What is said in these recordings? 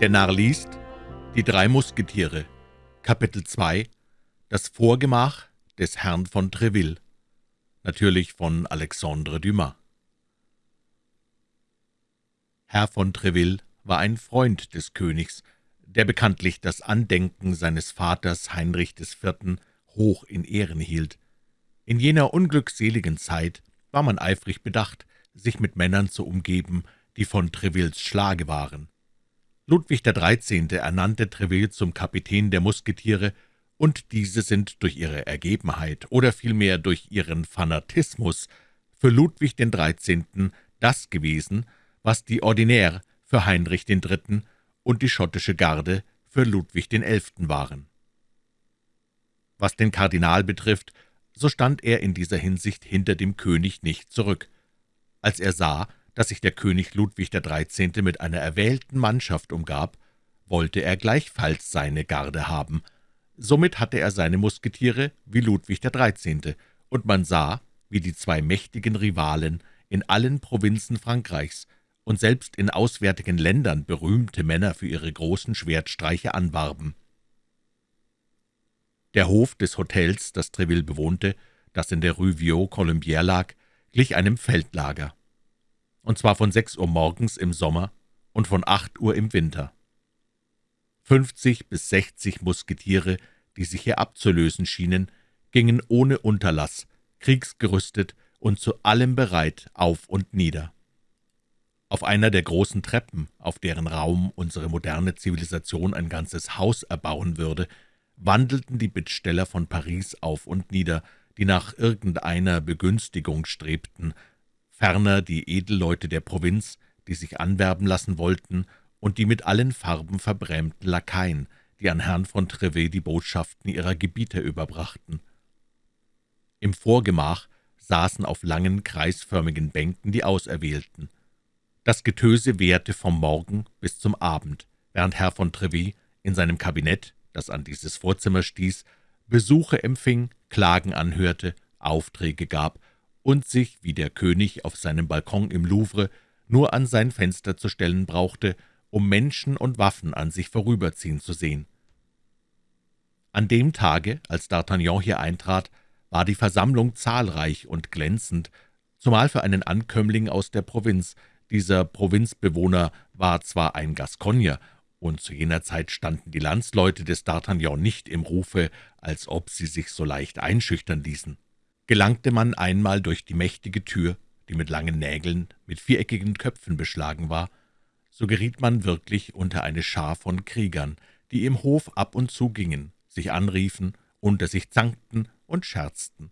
Der Narr liest Die drei Musketiere Kapitel 2 Das Vorgemach des Herrn von Treville Natürlich von Alexandre Dumas Herr von Treville war ein Freund des Königs, der bekanntlich das Andenken seines Vaters Heinrich IV. hoch in Ehren hielt. In jener unglückseligen Zeit war man eifrig bedacht, sich mit Männern zu umgeben, die von Trevilles Schlage waren. Ludwig XIII. ernannte Treville zum Kapitän der Musketiere, und diese sind durch ihre Ergebenheit oder vielmehr durch ihren Fanatismus für Ludwig XIII. das gewesen, was die Ordinaire für Heinrich III. und die schottische Garde für Ludwig XI. waren. Was den Kardinal betrifft, so stand er in dieser Hinsicht hinter dem König nicht zurück. Als er sah, dass sich der König Ludwig XIII. mit einer erwählten Mannschaft umgab, wollte er gleichfalls seine Garde haben. Somit hatte er seine Musketiere wie Ludwig XIII., und man sah, wie die zwei mächtigen Rivalen in allen Provinzen Frankreichs und selbst in auswärtigen Ländern berühmte Männer für ihre großen Schwertstreiche anwarben. Der Hof des Hotels, das Treville bewohnte, das in der Rue Vieux-Colombière lag, glich einem Feldlager und zwar von sechs Uhr morgens im Sommer und von acht Uhr im Winter. Fünfzig bis sechzig Musketiere, die sich hier abzulösen schienen, gingen ohne Unterlass, kriegsgerüstet und zu allem bereit, auf und nieder. Auf einer der großen Treppen, auf deren Raum unsere moderne Zivilisation ein ganzes Haus erbauen würde, wandelten die Bittsteller von Paris auf und nieder, die nach irgendeiner Begünstigung strebten, ferner die Edelleute der Provinz, die sich anwerben lassen wollten, und die mit allen Farben verbrämten Lakaien, die an Herrn von Trevet die Botschaften ihrer Gebieter überbrachten. Im Vorgemach saßen auf langen, kreisförmigen Bänken die Auserwählten. Das Getöse währte vom Morgen bis zum Abend, während Herr von Trevet in seinem Kabinett, das an dieses Vorzimmer stieß, Besuche empfing, Klagen anhörte, Aufträge gab und sich, wie der König auf seinem Balkon im Louvre, nur an sein Fenster zu stellen brauchte, um Menschen und Waffen an sich vorüberziehen zu sehen. An dem Tage, als D'Artagnan hier eintrat, war die Versammlung zahlreich und glänzend, zumal für einen Ankömmling aus der Provinz. Dieser Provinzbewohner war zwar ein Gascogner, und zu jener Zeit standen die Landsleute des D'Artagnan nicht im Rufe, als ob sie sich so leicht einschüchtern ließen. Gelangte man einmal durch die mächtige Tür, die mit langen Nägeln, mit viereckigen Köpfen beschlagen war, so geriet man wirklich unter eine Schar von Kriegern, die im Hof ab und zu gingen, sich anriefen, unter sich zankten und scherzten.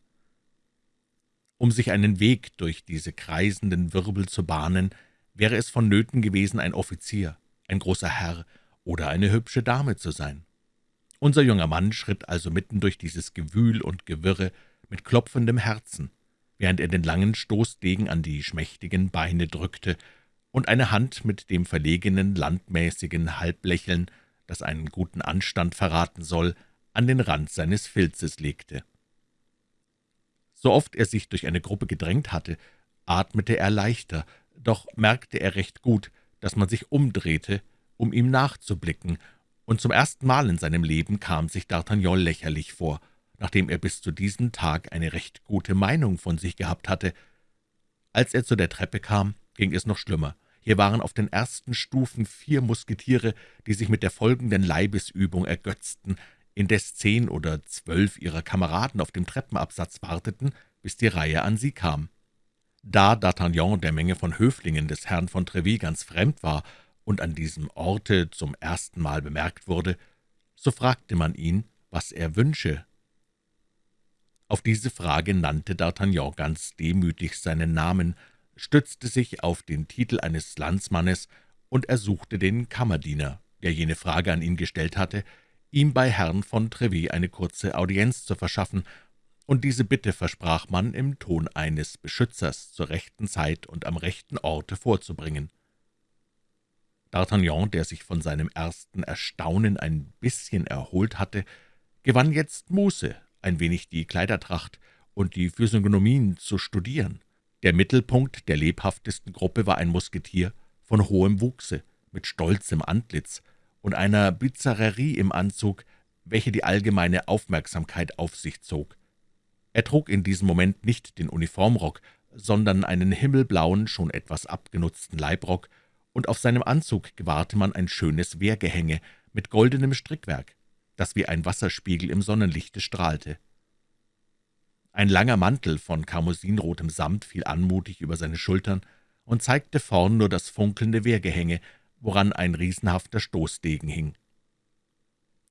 Um sich einen Weg durch diese kreisenden Wirbel zu bahnen, wäre es vonnöten gewesen, ein Offizier, ein großer Herr oder eine hübsche Dame zu sein. Unser junger Mann schritt also mitten durch dieses Gewühl und Gewirre mit klopfendem Herzen, während er den langen Stoßdegen an die schmächtigen Beine drückte und eine Hand mit dem verlegenen, landmäßigen Halblächeln, das einen guten Anstand verraten soll, an den Rand seines Filzes legte. So oft er sich durch eine Gruppe gedrängt hatte, atmete er leichter, doch merkte er recht gut, dass man sich umdrehte, um ihm nachzublicken, und zum ersten Mal in seinem Leben kam sich D'Artagnan lächerlich vor – nachdem er bis zu diesem Tag eine recht gute Meinung von sich gehabt hatte. Als er zu der Treppe kam, ging es noch schlimmer. Hier waren auf den ersten Stufen vier Musketiere, die sich mit der folgenden Leibesübung ergötzten, indes zehn oder zwölf ihrer Kameraden auf dem Treppenabsatz warteten, bis die Reihe an sie kam. Da D'Artagnan der Menge von Höflingen des Herrn von Treville ganz fremd war und an diesem Orte zum ersten Mal bemerkt wurde, so fragte man ihn, was er wünsche, auf diese Frage nannte D'Artagnan ganz demütig seinen Namen, stützte sich auf den Titel eines Landsmannes und ersuchte den Kammerdiener, der jene Frage an ihn gestellt hatte, ihm bei Herrn von Trevis eine kurze Audienz zu verschaffen, und diese Bitte versprach man im Ton eines Beschützers zur rechten Zeit und am rechten Orte vorzubringen. D'Artagnan, der sich von seinem ersten Erstaunen ein bisschen erholt hatte, gewann jetzt Muße, ein wenig die Kleidertracht und die Physiognomien zu studieren. Der Mittelpunkt der lebhaftesten Gruppe war ein Musketier von hohem Wuchse, mit stolzem Antlitz, und einer Bizarrerie im Anzug, welche die allgemeine Aufmerksamkeit auf sich zog. Er trug in diesem Moment nicht den Uniformrock, sondern einen himmelblauen, schon etwas abgenutzten Leibrock, und auf seinem Anzug gewahrte man ein schönes Wehrgehänge mit goldenem Strickwerk, das wie ein Wasserspiegel im Sonnenlichte strahlte. Ein langer Mantel von karmosinrotem Samt fiel anmutig über seine Schultern und zeigte vorn nur das funkelnde Wehrgehänge, woran ein riesenhafter Stoßdegen hing.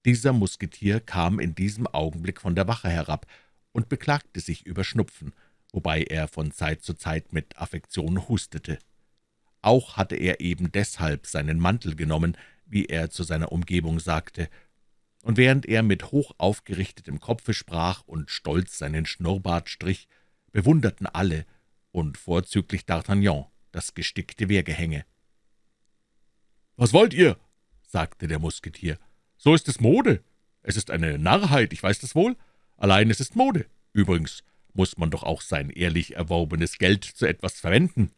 Dieser Musketier kam in diesem Augenblick von der Wache herab und beklagte sich über Schnupfen, wobei er von Zeit zu Zeit mit Affektion hustete. Auch hatte er eben deshalb seinen Mantel genommen, wie er zu seiner Umgebung sagte, und während er mit hoch aufgerichtetem Kopfe sprach und stolz seinen Schnurrbart strich, bewunderten alle, und vorzüglich D'Artagnan, das gestickte Wehrgehänge. »Was wollt ihr?« sagte der Musketier. »So ist es Mode. Es ist eine Narrheit, ich weiß das wohl. Allein es ist Mode. Übrigens muss man doch auch sein ehrlich erworbenes Geld zu etwas verwenden.«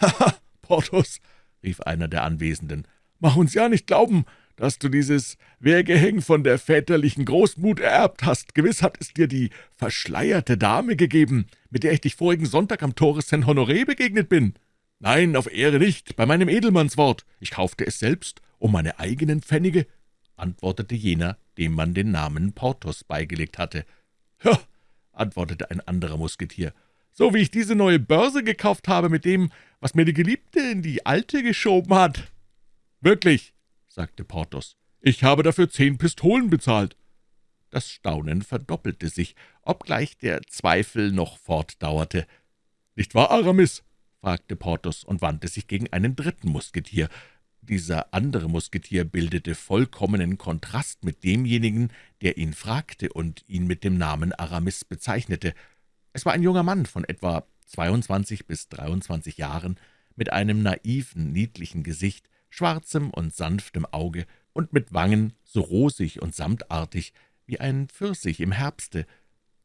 »Haha, Porthos«, rief einer der Anwesenden, »mach uns ja nicht glauben, dass du dieses Wehrgehäng von der väterlichen Großmut ererbt hast. Gewiss hat es dir die verschleierte Dame gegeben, mit der ich dich vorigen Sonntag am Tore Saint-Honoré begegnet bin.« »Nein, auf Ehre nicht, bei meinem Edelmannswort. Ich kaufte es selbst um meine eigenen Pfennige«, antwortete jener, dem man den Namen Porthos beigelegt hatte. »Ja«, antwortete ein anderer Musketier, »so wie ich diese neue Börse gekauft habe mit dem, was mir die Geliebte in die alte geschoben hat.« »Wirklich«, sagte Porthos, »ich habe dafür zehn Pistolen bezahlt.« Das Staunen verdoppelte sich, obgleich der Zweifel noch fortdauerte. »Nicht wahr, Aramis?« fragte Porthos und wandte sich gegen einen dritten Musketier. Dieser andere Musketier bildete vollkommenen Kontrast mit demjenigen, der ihn fragte und ihn mit dem Namen Aramis bezeichnete. Es war ein junger Mann von etwa 22 bis 23 Jahren, mit einem naiven, niedlichen Gesicht, schwarzem und sanftem Auge und mit Wangen so rosig und samtartig wie ein Pfirsich im Herbste.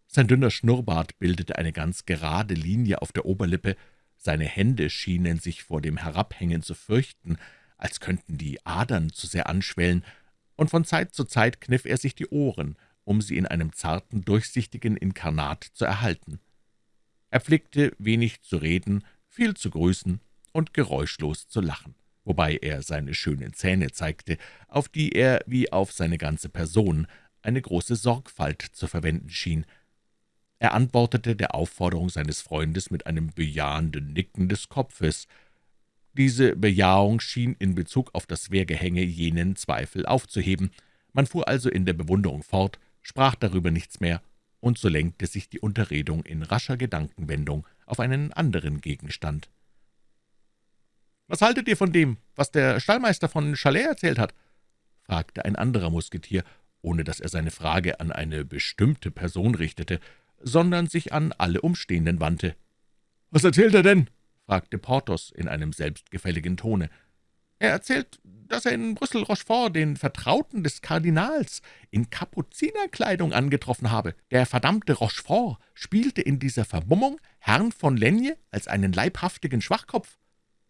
Sein dünner Schnurrbart bildete eine ganz gerade Linie auf der Oberlippe, seine Hände schienen sich vor dem Herabhängen zu fürchten, als könnten die Adern zu sehr anschwellen, und von Zeit zu Zeit kniff er sich die Ohren, um sie in einem zarten, durchsichtigen Inkarnat zu erhalten. Er pflegte wenig zu reden, viel zu grüßen und geräuschlos zu lachen, wobei er seine schönen Zähne zeigte, auf die er, wie auf seine ganze Person, eine große Sorgfalt zu verwenden schien, er antwortete der Aufforderung seines Freundes mit einem bejahenden Nicken des Kopfes. Diese Bejahung schien in Bezug auf das Wehrgehänge jenen Zweifel aufzuheben. Man fuhr also in der Bewunderung fort, sprach darüber nichts mehr, und so lenkte sich die Unterredung in rascher Gedankenwendung auf einen anderen Gegenstand. »Was haltet ihr von dem, was der Stallmeister von Chalais erzählt hat?« fragte ein anderer Musketier, ohne dass er seine Frage an eine bestimmte Person richtete sondern sich an alle Umstehenden wandte. »Was erzählt er denn?« fragte Porthos in einem selbstgefälligen Tone. »Er erzählt, dass er in Brüssel Rochefort, den Vertrauten des Kardinals, in Kapuzinerkleidung angetroffen habe. Der verdammte Rochefort spielte in dieser Vermummung Herrn von Lenje als einen leibhaftigen Schwachkopf.«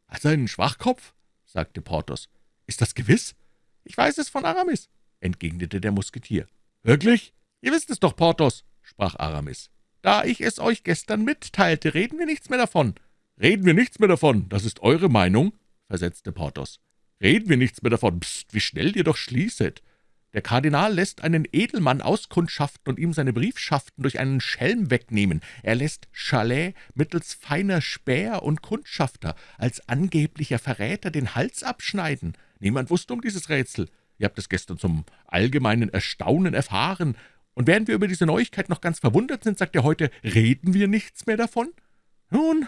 »Als einen Schwachkopf?« sagte Porthos. »Ist das gewiss?« »Ich weiß es von Aramis«, entgegnete der Musketier. »Wirklich?« »Ihr wisst es doch, Porthos«, sprach Aramis. »Da ich es euch gestern mitteilte, reden wir nichts mehr davon.« »Reden wir nichts mehr davon, das ist eure Meinung?« versetzte Porthos. »Reden wir nichts mehr davon, Psst, wie schnell ihr doch schließet. Der Kardinal lässt einen Edelmann auskundschaften und ihm seine Briefschaften durch einen Schelm wegnehmen. Er lässt Chalet mittels feiner Späher und Kundschafter als angeblicher Verräter den Hals abschneiden. Niemand wusste um dieses Rätsel. Ihr habt es gestern zum allgemeinen Erstaunen erfahren, und während wir über diese Neuigkeit noch ganz verwundert sind, sagt er heute, reden wir nichts mehr davon? Nun,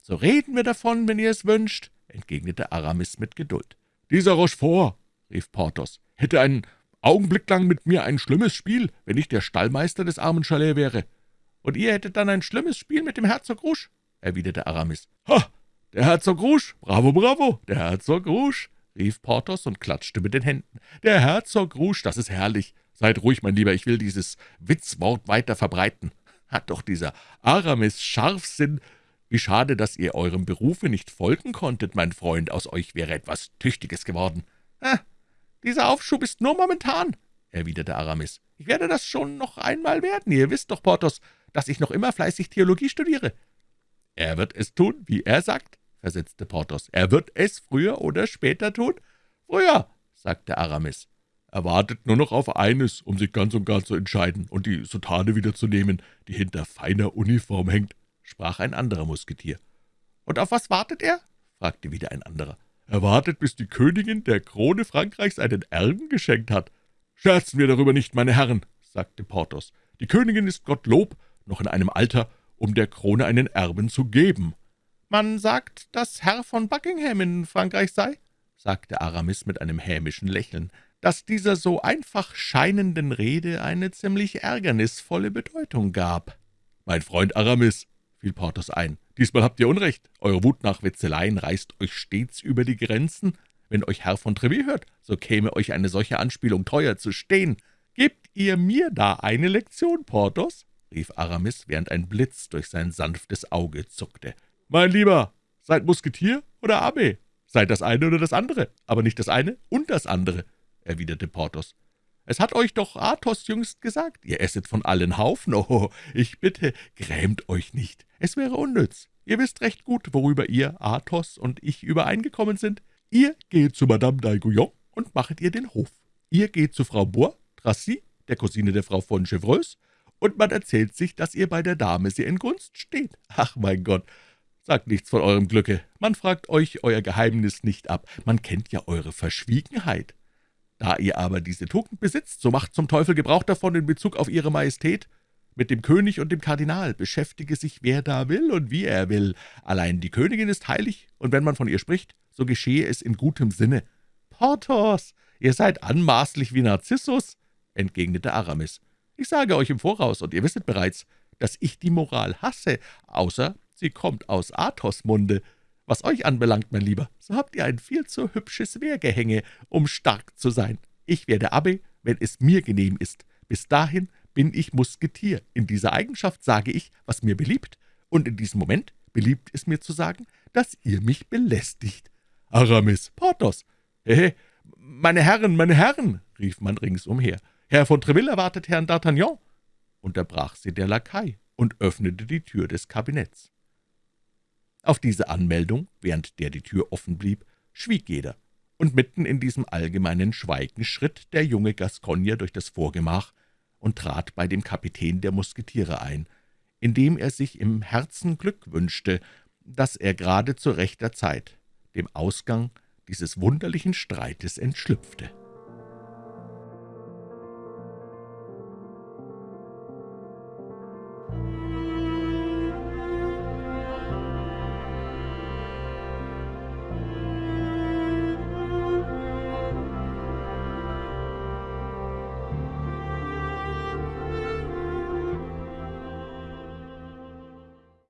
so reden wir davon, wenn ihr es wünscht, entgegnete Aramis mit Geduld. Dieser Rochefort, rief Porthos, hätte einen Augenblick lang mit mir ein schlimmes Spiel, wenn ich der Stallmeister des armen Chalet wäre. Und ihr hättet dann ein schlimmes Spiel mit dem Herzog Rouge, erwiderte Aramis. Ha, der Herzog Rouge, bravo, bravo, der Herzog Rouge, rief Porthos und klatschte mit den Händen. Der Herzog Rouge, das ist herrlich. »Seid ruhig, mein Lieber, ich will dieses Witzwort weiter verbreiten. Hat doch dieser Aramis Scharfsinn. Wie schade, dass ihr eurem Berufe nicht folgen konntet, mein Freund. Aus euch wäre etwas Tüchtiges geworden. Ha, »Dieser Aufschub ist nur momentan«, erwiderte Aramis. »Ich werde das schon noch einmal werden. Ihr wisst doch, Porthos, dass ich noch immer fleißig Theologie studiere.« »Er wird es tun, wie er sagt«, versetzte Porthos. »Er wird es früher oder später tun?« »Früher«, sagte Aramis. »Er wartet nur noch auf eines, um sich ganz und gar zu entscheiden und die Soutane wiederzunehmen, die hinter feiner Uniform hängt«, sprach ein anderer Musketier. »Und auf was wartet er?« fragte wieder ein anderer. »Er wartet, bis die Königin der Krone Frankreichs einen Erben geschenkt hat.« »Scherzen wir darüber nicht, meine Herren«, sagte Porthos. »Die Königin ist Gottlob noch in einem Alter, um der Krone einen Erben zu geben.« »Man sagt, dass Herr von Buckingham in Frankreich sei«, sagte Aramis mit einem hämischen Lächeln, »dass dieser so einfach scheinenden Rede eine ziemlich ärgernisvolle Bedeutung gab.« »Mein Freund Aramis«, fiel Porthos ein, »diesmal habt ihr Unrecht. Eure Wut nach Witzeleien reißt euch stets über die Grenzen. Wenn euch Herr von Treville hört, so käme euch eine solche Anspielung teuer zu stehen. Gebt ihr mir da eine Lektion, Porthos?« rief Aramis, während ein Blitz durch sein sanftes Auge zuckte. »Mein Lieber, seid Musketier oder Abbé? Seid das eine oder das andere, aber nicht das eine und das andere«, erwiderte Porthos. »Es hat euch doch Athos jüngst gesagt, ihr esset von allen Haufen. Oh, ich bitte, grämt euch nicht, es wäre unnütz. Ihr wisst recht gut, worüber ihr, Athos und ich übereingekommen sind. Ihr geht zu Madame d'Aiguillon und machet ihr den Hof. Ihr geht zu Frau Bois, Tracy, der Cousine der Frau von Chevreuse, und man erzählt sich, dass ihr bei der Dame sehr in Gunst steht. Ach, mein Gott, sagt nichts von eurem Glücke. Man fragt euch euer Geheimnis nicht ab. Man kennt ja eure Verschwiegenheit. Da ihr aber diese Tugend besitzt, so macht zum Teufel Gebrauch davon in Bezug auf ihre Majestät. Mit dem König und dem Kardinal beschäftige sich, wer da will und wie er will. Allein die Königin ist heilig, und wenn man von ihr spricht, so geschehe es in gutem Sinne. »Porthos, ihr seid anmaßlich wie Narzissus«, entgegnete Aramis. »Ich sage euch im Voraus, und ihr wisset bereits, dass ich die Moral hasse, außer sie kommt aus Athos Munde. Was euch anbelangt, mein Lieber, so habt ihr ein viel zu hübsches Wehrgehänge, um stark zu sein. Ich werde Abbé, wenn es mir genehm ist. Bis dahin bin ich Musketier. In dieser Eigenschaft sage ich, was mir beliebt, und in diesem Moment beliebt es mir zu sagen, dass ihr mich belästigt. Aramis, Porthos. Hehe, meine Herren, meine Herren, rief man ringsumher. Herr von Treville erwartet Herrn D'Artagnan, unterbrach sie der Lakai und öffnete die Tür des Kabinetts. Auf diese Anmeldung, während der die Tür offen blieb, schwieg jeder, und mitten in diesem allgemeinen Schweigen schritt der junge Gascogner durch das Vorgemach und trat bei dem Kapitän der Musketiere ein, indem er sich im Herzen Glück wünschte, dass er gerade zu rechter Zeit dem Ausgang dieses wunderlichen Streites entschlüpfte.